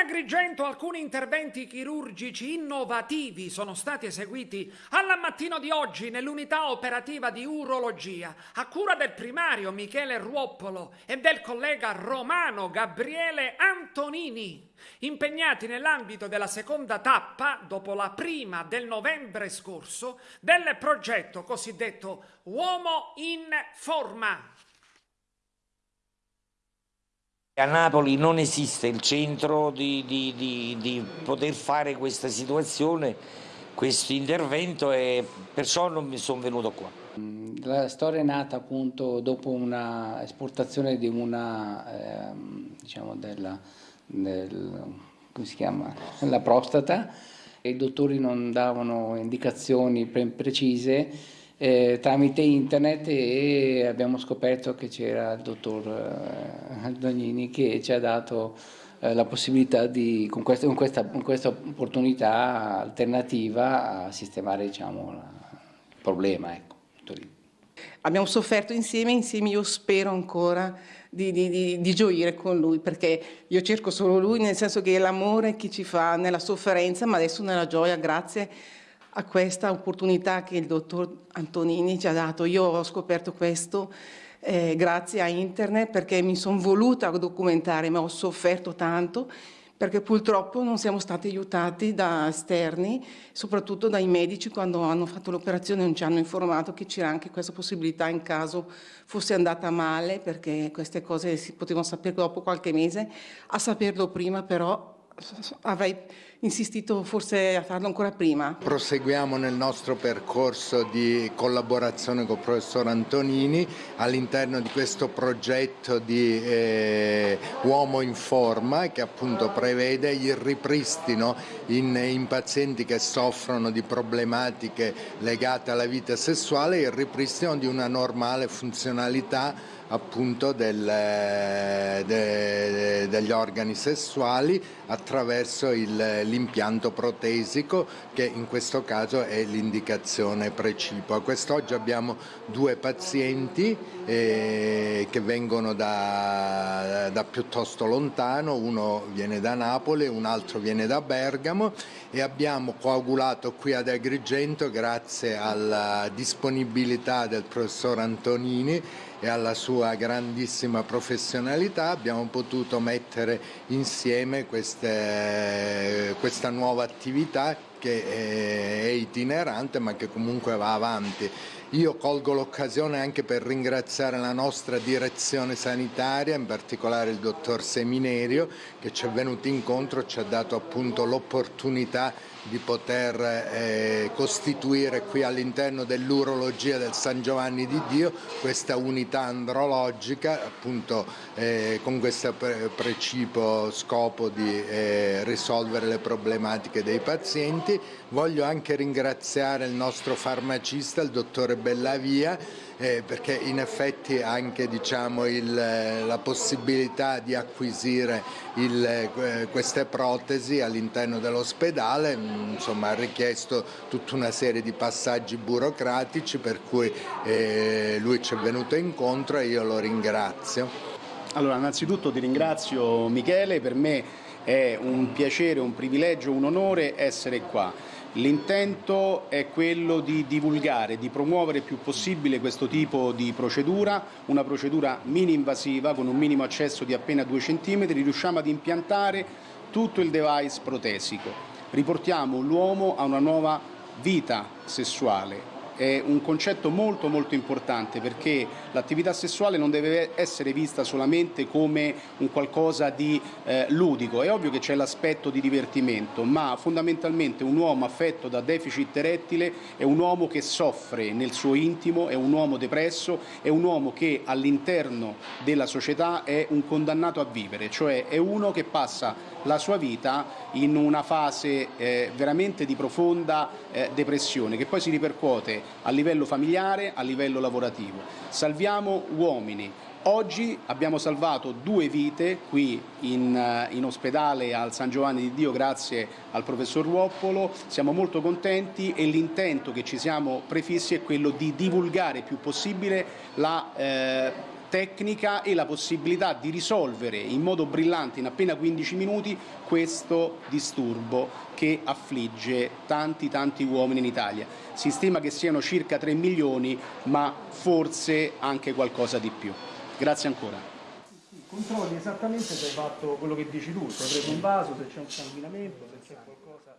Agrigento alcuni interventi chirurgici innovativi sono stati eseguiti alla mattino di oggi nell'unità operativa di urologia a cura del primario Michele Ruoppolo e del collega romano Gabriele Antonini, impegnati nell'ambito della seconda tappa, dopo la prima del novembre scorso, del progetto cosiddetto Uomo in Forma. A Napoli non esiste il centro di, di, di, di poter fare questa situazione, questo intervento e perciò non mi sono venuto qua. La storia è nata appunto dopo una esportazione di una, eh, diciamo della, del, come si chiama, la prostata, i dottori non davano indicazioni pre precise eh, tramite internet e abbiamo scoperto che c'era il dottor eh, Dognini che ci ha dato eh, la possibilità di, con questa, con, questa, con questa, opportunità alternativa a sistemare diciamo, la, il problema. Ecco. Abbiamo sofferto insieme, insieme io spero ancora di, di, di, di, gioire con lui perché io cerco solo lui nel senso che è l'amore che ci fa nella sofferenza ma adesso nella gioia grazie a questa opportunità che il dottor Antonini ci ha dato. Io ho scoperto questo eh, grazie a internet perché mi sono voluta documentare, ma ho sofferto tanto perché purtroppo non siamo stati aiutati da esterni, soprattutto dai medici quando hanno fatto l'operazione non ci hanno informato che c'era anche questa possibilità in caso fosse andata male, perché queste cose si potevano sapere dopo qualche mese, a saperlo prima però avrei insistito forse a farlo ancora prima. Proseguiamo nel nostro percorso di collaborazione con il professor Antonini all'interno di questo progetto di eh, Uomo in Forma che appunto prevede il ripristino in, in pazienti che soffrono di problematiche legate alla vita sessuale, il ripristino di una normale funzionalità appunto del, de, degli organi sessuali attraverso l'impianto protesico che in questo caso è l'indicazione precipua. Quest'oggi abbiamo due pazienti eh, che vengono da, da piuttosto lontano, uno viene da Napoli, un altro viene da Bergamo. E abbiamo coagulato qui ad Agrigento grazie alla disponibilità del professor Antonini e alla sua grandissima professionalità. Abbiamo potuto mettere insieme queste, questa nuova attività che è itinerante ma che comunque va avanti. Io colgo l'occasione anche per ringraziare la nostra direzione sanitaria, in particolare il dottor Seminerio che ci è venuto incontro, ci ha dato appunto l'opportunità di poter eh, costituire qui all'interno dell'urologia del San Giovanni di Dio questa unità andrologica appunto eh, con questo pre precipuo scopo di eh, risolvere le problematiche dei pazienti. Voglio anche ringraziare il nostro farmacista, il dottore Bellavia, eh, perché in effetti anche diciamo, il, la possibilità di acquisire il, eh, queste protesi all'interno dell'ospedale mm, ha richiesto tutta una serie di passaggi burocratici per cui eh, lui ci è venuto incontro e io lo ringrazio. Allora innanzitutto ti ringrazio Michele, per me è un piacere, un privilegio, un onore essere qua. L'intento è quello di divulgare, di promuovere il più possibile questo tipo di procedura, una procedura mini-invasiva con un minimo accesso di appena 2 cm, riusciamo ad impiantare tutto il device protesico. Riportiamo l'uomo a una nuova vita sessuale, è un concetto molto molto importante perché l'attività sessuale non deve essere vista solamente come un qualcosa di eh, ludico, è ovvio che c'è l'aspetto di divertimento, ma fondamentalmente un uomo affetto da deficit erettile è un uomo che soffre nel suo intimo, è un uomo depresso, è un uomo che all'interno della società è un condannato a vivere, cioè è uno che passa la sua vita in una fase eh, veramente di profonda eh, depressione che poi si ripercuote a livello familiare, a livello lavorativo. Salviamo uomini. Oggi abbiamo salvato due vite qui in, eh, in, ospedale al San Giovanni di Dio grazie al professor Ruoppolo, siamo molto contenti e l'intento che ci siamo prefissi è quello di divulgare il più possibile la eh, tecnica e la possibilità di risolvere in modo brillante in appena 15 minuti questo disturbo che affligge tanti tanti uomini in Italia. Si stima che siano circa 3 milioni, ma forse anche qualcosa di più. Grazie ancora. Controlli esattamente se hai fatto quello che dici tu, se hai preso un vaso, se c'è un sanguinamento, se c'è qualcosa.